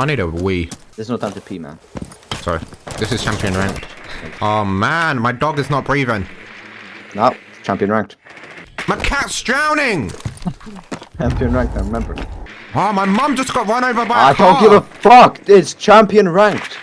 I need a wee. There's no time to pee, man. Sorry. This is champion ranked. Oh man, my dog is not breathing. No, champion ranked. My cat's drowning! Champion ranked, I remember. Oh, my mum just got run over by a I don't give a fuck. It's champion ranked.